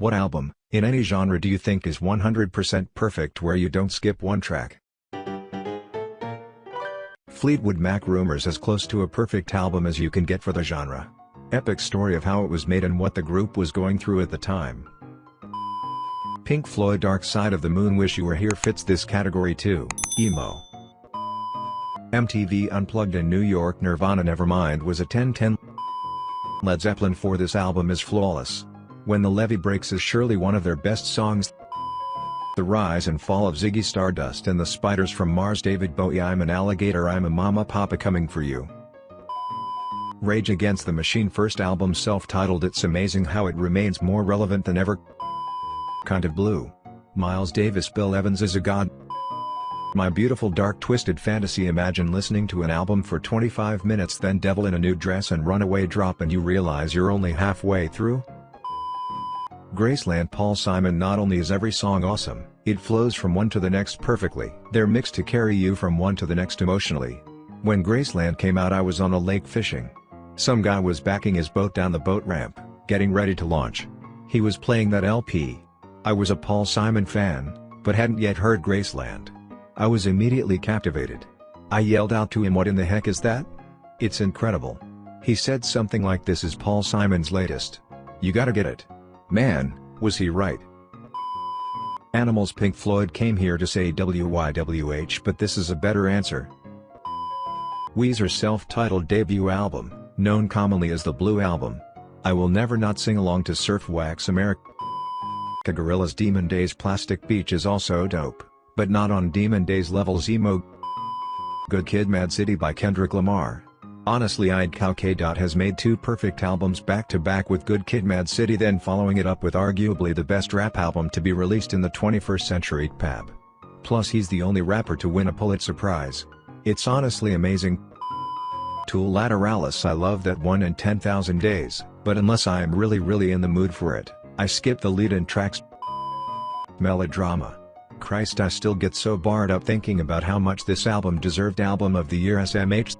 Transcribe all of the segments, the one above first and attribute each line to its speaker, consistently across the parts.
Speaker 1: What album, in any genre do you think is 100% perfect where you don't skip one track? Fleetwood Mac Rumours as close to a perfect album as you can get for the genre. Epic story of how it was made and what the group was going through at the time. Pink Floyd Dark Side of the Moon Wish You Were Here fits this category too, emo. MTV Unplugged in New York Nirvana Nevermind was a 10-10 Led Zeppelin for this album is flawless. When the Levee Breaks is surely one of their best songs. The Rise and Fall of Ziggy Stardust and the Spiders from Mars David Bowie I'm an alligator I'm a mama papa coming for you. Rage Against the Machine first album self-titled It's amazing how it remains more relevant than ever. Kind of Blue. Miles Davis Bill Evans is a god. My beautiful dark twisted fantasy imagine listening to an album for 25 minutes then Devil in a New Dress and Runaway drop and you realize you're only halfway through? Graceland Paul Simon Not only is every song awesome, it flows from one to the next perfectly. They're mixed to carry you from one to the next emotionally. When Graceland came out I was on a lake fishing. Some guy was backing his boat down the boat ramp, getting ready to launch. He was playing that LP. I was a Paul Simon fan, but hadn't yet heard Graceland. I was immediately captivated. I yelled out to him what in the heck is that? It's incredible. He said something like this is Paul Simon's latest. You gotta get it. Man, was he right. Animals Pink Floyd came here to say WYWH but this is a better answer. Weezer's self-titled debut album, known commonly as the Blue Album. I will never not sing along to Surf Wax America. Gorillaz Demon Days Plastic Beach is also dope but not on Demon Days levels emo. Good Kid Mad City by Kendrick Lamar. Honestly I'd Cow K. has made two perfect albums back to back with Good Kid Mad City then following it up with arguably the best rap album to be released in the 21st century Pab. Plus he's the only rapper to win a Pulitzer Prize. It's honestly amazing. Tool Lateralus I love that one in 10,000 days, but unless I am really really in the mood for it, I skip the lead in tracks. Melodrama Christ I still get so barred up thinking about how much this album deserved Album of the Year SMH.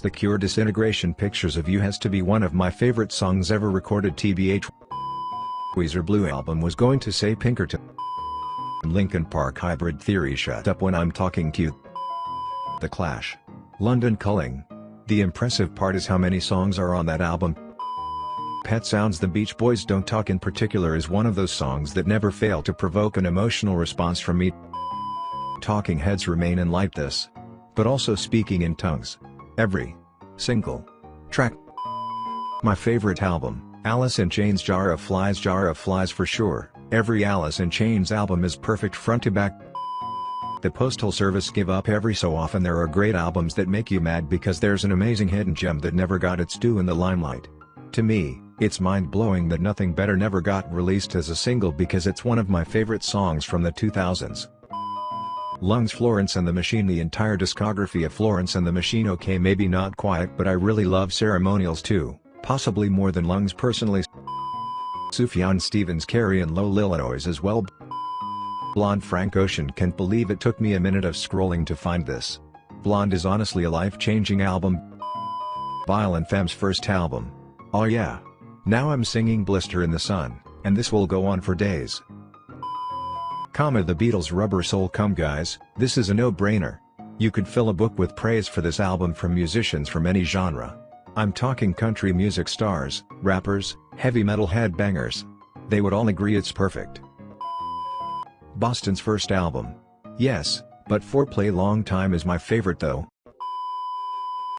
Speaker 1: The Cure Disintegration Pictures of You has to be one of my favorite songs ever recorded TBH. Weezer Blue album was going to say Pinkerton. Linkin Park Hybrid Theory shut up when I'm talking cute. The Clash. London Calling. The impressive part is how many songs are on that album. Pet Sounds The Beach Boys Don't Talk in particular is one of those songs that never fail to provoke an emotional response from me. Talking Heads Remain in Light this. But also speaking in tongues. Every single track. My favorite album, Alice in Chains Jar of Flies Jar of Flies for sure, every Alice in Chains album is perfect front to back. The Postal Service give up every so often there are great albums that make you mad because there's an amazing hidden gem that never got its due in the limelight. To me, it's mind-blowing that Nothing Better never got released as a single because it's one of my favorite songs from the 2000s. Lungs Florence and the Machine The entire discography of Florence and the Machine okay maybe not quiet but I really love Ceremonials too, possibly more than Lungs personally. Sufjan Stevens Carrie and Lowell Illinois as well. Blonde Frank Ocean can't believe it took me a minute of scrolling to find this. Blonde is honestly a life-changing album. Violent Femmes first album, Oh yeah. Now I'm singing Blister in the Sun, and this will go on for days. Comma the Beatles Rubber Soul Come guys, this is a no-brainer. You could fill a book with praise for this album from musicians from any genre. I'm talking country music stars, rappers, heavy metal headbangers. They would all agree it's perfect. Boston's first album. Yes, but Foreplay Long Time is my favorite though,